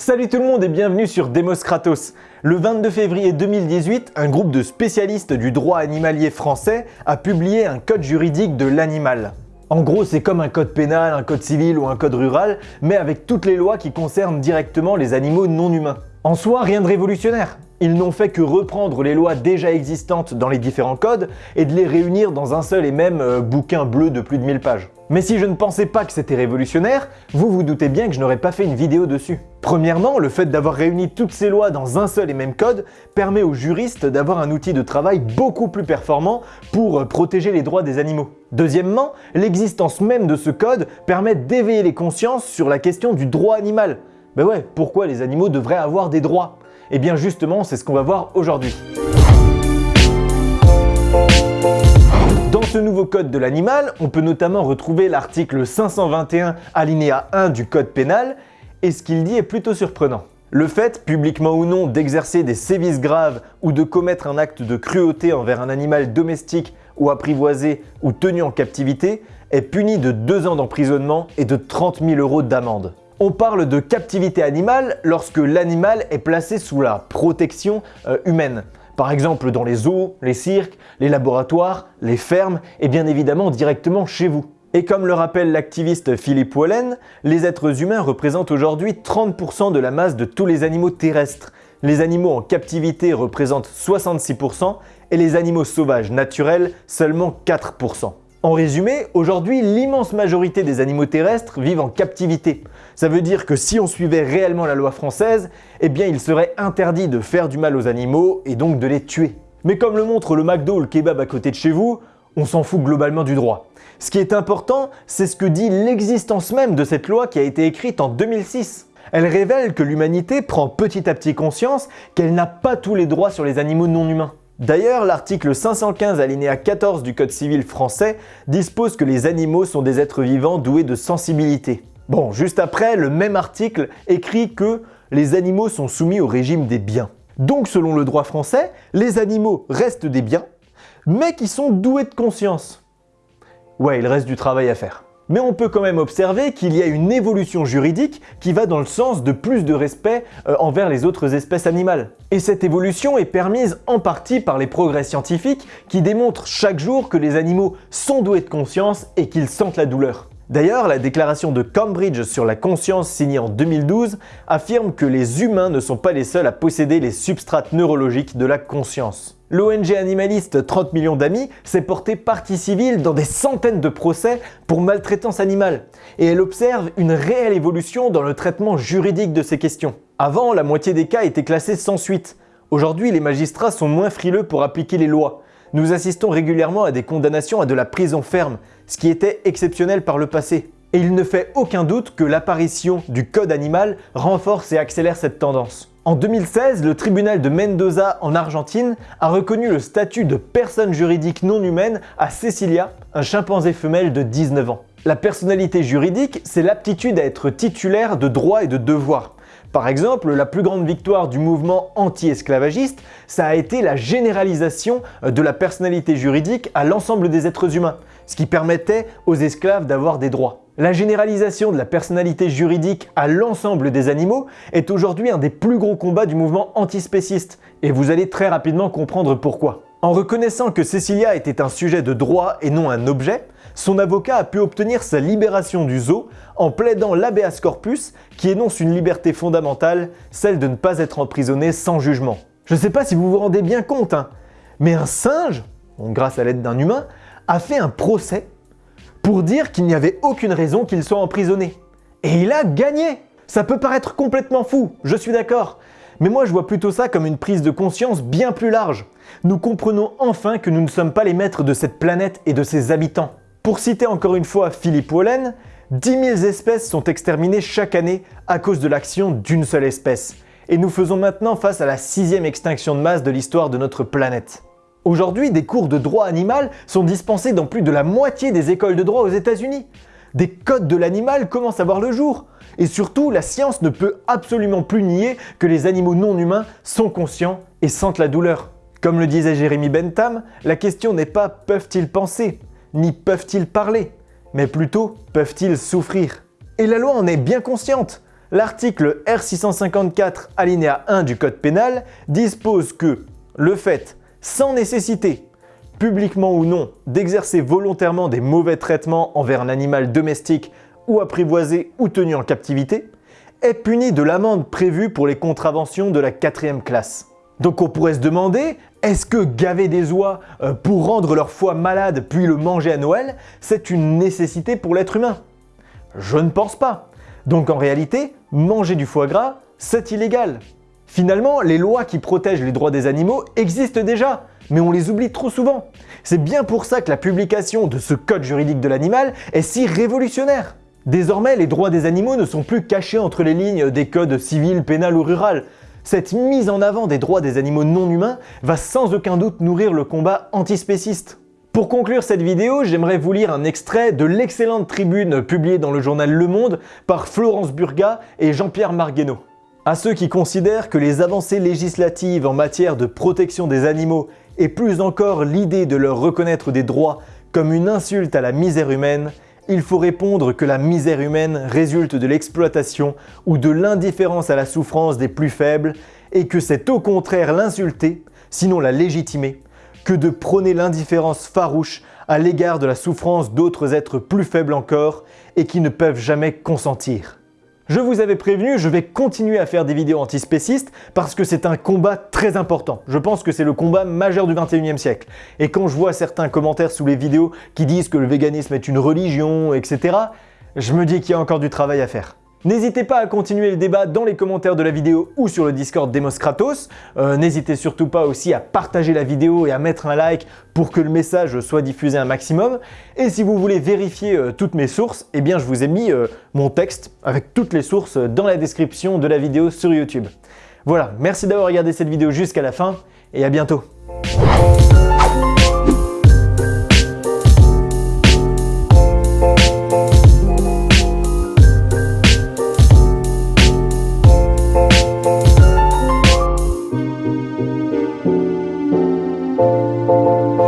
Salut tout le monde et bienvenue sur Demos Kratos. Le 22 février 2018, un groupe de spécialistes du droit animalier français a publié un code juridique de l'animal. En gros, c'est comme un code pénal, un code civil ou un code rural, mais avec toutes les lois qui concernent directement les animaux non humains. En soi, rien de révolutionnaire. Ils n'ont fait que reprendre les lois déjà existantes dans les différents codes et de les réunir dans un seul et même euh, bouquin bleu de plus de 1000 pages. Mais si je ne pensais pas que c'était révolutionnaire, vous vous doutez bien que je n'aurais pas fait une vidéo dessus. Premièrement, le fait d'avoir réuni toutes ces lois dans un seul et même code permet aux juristes d'avoir un outil de travail beaucoup plus performant pour euh, protéger les droits des animaux. Deuxièmement, l'existence même de ce code permet d'éveiller les consciences sur la question du droit animal. Ben ouais, pourquoi les animaux devraient avoir des droits? Et eh bien justement, c'est ce qu'on va voir aujourd'hui. Ce nouveau code de l'animal, on peut notamment retrouver l'article 521 alinéa 1 du code pénal, et ce qu'il dit est plutôt surprenant. Le fait, publiquement ou non, d'exercer des sévices graves ou de commettre un acte de cruauté envers un animal domestique ou apprivoisé ou tenu en captivité est puni de 2 ans d'emprisonnement et de 30 000 euros d'amende. On parle de captivité animale lorsque l'animal est placé sous la protection euh, humaine. Par exemple dans les zoos, les cirques, les laboratoires, les fermes et bien évidemment directement chez vous. Et comme le rappelle l'activiste Philippe Wallen, les êtres humains représentent aujourd'hui 30% de la masse de tous les animaux terrestres. Les animaux en captivité représentent 66% et les animaux sauvages naturels seulement 4%. En résumé, aujourd'hui, l'immense majorité des animaux terrestres vivent en captivité. Ça veut dire que si on suivait réellement la loi française, eh bien il serait interdit de faire du mal aux animaux et donc de les tuer. Mais comme le montre le McDo ou le kebab à côté de chez vous, on s'en fout globalement du droit. Ce qui est important, c'est ce que dit l'existence même de cette loi qui a été écrite en 2006. Elle révèle que l'humanité prend petit à petit conscience qu'elle n'a pas tous les droits sur les animaux non humains. D'ailleurs, l'article 515 alinéa 14 du Code civil français dispose que les animaux sont des êtres vivants doués de sensibilité. Bon, juste après, le même article écrit que les animaux sont soumis au régime des biens. Donc selon le droit français, les animaux restent des biens, mais qui sont doués de conscience. Ouais, il reste du travail à faire mais on peut quand même observer qu'il y a une évolution juridique qui va dans le sens de plus de respect euh, envers les autres espèces animales. Et cette évolution est permise en partie par les progrès scientifiques qui démontrent chaque jour que les animaux sont doués de conscience et qu'ils sentent la douleur. D'ailleurs, la déclaration de Cambridge sur la conscience signée en 2012 affirme que les humains ne sont pas les seuls à posséder les substrates neurologiques de la conscience. L'ONG animaliste 30 millions d'amis s'est portée partie civile dans des centaines de procès pour maltraitance animale et elle observe une réelle évolution dans le traitement juridique de ces questions. Avant, la moitié des cas étaient classés sans suite. Aujourd'hui, les magistrats sont moins frileux pour appliquer les lois nous assistons régulièrement à des condamnations à de la prison ferme, ce qui était exceptionnel par le passé. Et il ne fait aucun doute que l'apparition du code animal renforce et accélère cette tendance. En 2016, le tribunal de Mendoza en Argentine a reconnu le statut de personne juridique non humaine à Cecilia, un chimpanzé femelle de 19 ans. La personnalité juridique, c'est l'aptitude à être titulaire de droits et de devoirs, par exemple, la plus grande victoire du mouvement anti-esclavagiste, ça a été la généralisation de la personnalité juridique à l'ensemble des êtres humains, ce qui permettait aux esclaves d'avoir des droits. La généralisation de la personnalité juridique à l'ensemble des animaux est aujourd'hui un des plus gros combats du mouvement antispéciste, et vous allez très rapidement comprendre pourquoi. En reconnaissant que Cecilia était un sujet de droit et non un objet, son avocat a pu obtenir sa libération du zoo en plaidant l'habeas corpus qui énonce une liberté fondamentale, celle de ne pas être emprisonné sans jugement. Je ne sais pas si vous vous rendez bien compte, hein, mais un singe, grâce à l'aide d'un humain, a fait un procès pour dire qu'il n'y avait aucune raison qu'il soit emprisonné. Et il a gagné Ça peut paraître complètement fou, je suis d'accord, mais moi je vois plutôt ça comme une prise de conscience bien plus large. Nous comprenons enfin que nous ne sommes pas les maîtres de cette planète et de ses habitants. Pour citer encore une fois Philippe Wallen, 10 000 espèces sont exterminées chaque année à cause de l'action d'une seule espèce. Et nous faisons maintenant face à la sixième extinction de masse de l'histoire de notre planète. Aujourd'hui, des cours de droit animal sont dispensés dans plus de la moitié des écoles de droit aux États-Unis. Des codes de l'animal commencent à voir le jour. Et surtout, la science ne peut absolument plus nier que les animaux non humains sont conscients et sentent la douleur. Comme le disait Jérémy Bentham, la question n'est pas peuvent-ils penser, ni peuvent-ils parler, mais plutôt peuvent-ils souffrir. Et la loi en est bien consciente. L'article R654 alinéa 1 du Code pénal dispose que le fait, sans nécessité, publiquement ou non, d'exercer volontairement des mauvais traitements envers un animal domestique ou apprivoisé ou tenu en captivité, est puni de l'amende prévue pour les contraventions de la quatrième classe. Donc on pourrait se demander, est-ce que gaver des oies euh, pour rendre leur foie malade puis le manger à Noël, c'est une nécessité pour l'être humain? Je ne pense pas. Donc en réalité, manger du foie gras, c'est illégal. Finalement, les lois qui protègent les droits des animaux existent déjà, mais on les oublie trop souvent. C'est bien pour ça que la publication de ce code juridique de l'animal est si révolutionnaire. Désormais, les droits des animaux ne sont plus cachés entre les lignes des codes civils, pénal ou rural. Cette mise en avant des droits des animaux non humains va sans aucun doute nourrir le combat antispéciste. Pour conclure cette vidéo, j'aimerais vous lire un extrait de l'excellente tribune publiée dans le journal Le Monde par Florence Burga et Jean-Pierre Marguenot. À ceux qui considèrent que les avancées législatives en matière de protection des animaux et plus encore l'idée de leur reconnaître des droits comme une insulte à la misère humaine, il faut répondre que la misère humaine résulte de l'exploitation ou de l'indifférence à la souffrance des plus faibles et que c'est au contraire l'insulter, sinon la légitimer, que de prôner l'indifférence farouche à l'égard de la souffrance d'autres êtres plus faibles encore et qui ne peuvent jamais consentir. Je vous avais prévenu, je vais continuer à faire des vidéos antispécistes parce que c'est un combat très important. Je pense que c'est le combat majeur du 21e siècle. Et quand je vois certains commentaires sous les vidéos qui disent que le véganisme est une religion, etc., je me dis qu'il y a encore du travail à faire. N'hésitez pas à continuer le débat dans les commentaires de la vidéo ou sur le Discord Demos Kratos. Euh, n'hésitez surtout pas aussi à partager la vidéo et à mettre un like pour que le message soit diffusé un maximum. Et si vous voulez vérifier euh, toutes mes sources, eh bien je vous ai mis euh, mon texte avec toutes les sources dans la description de la vidéo sur YouTube. Voilà, merci d'avoir regardé cette vidéo jusqu'à la fin et à bientôt.